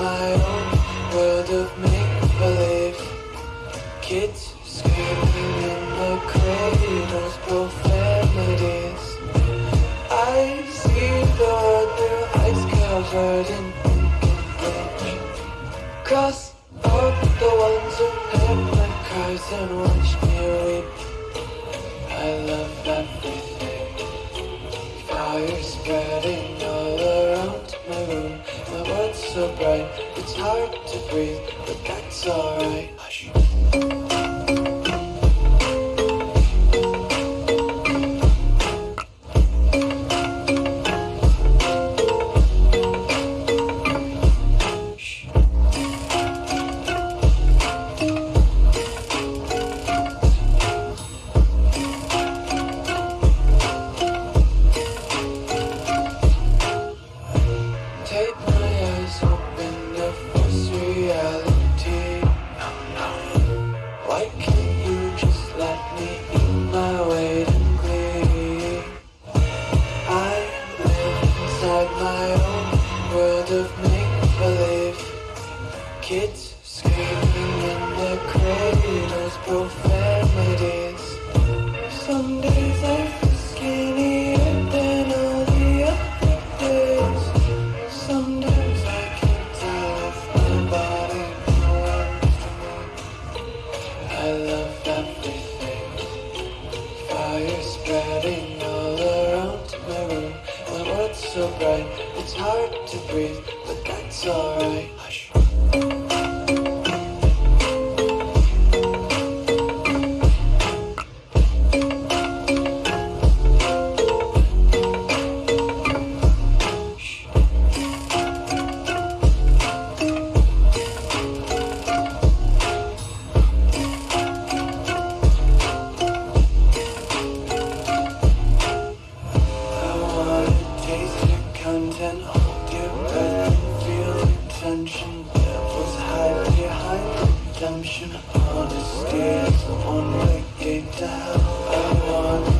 my own world of make-believe. Kids screaming in the cradles, profanities. I see the world through ice covered in ink and Cross up the ones who heard my cries and watch me weep. I love everything. Fire spreading all around my room so bright, it's hard to breathe But that's alright world of make-believe Kids screaming in the cradles, profanities Some days I feel skinnier than all the other days Sometimes I can't tell if my body belongs to me. I love everything. Fire spreading all around my room. My world's so bright, it's hard to breathe, but that's alright. Content, hold your breath and feel the tension. Devils hide behind redemption. Honesty is the one way gate to hell. I wanna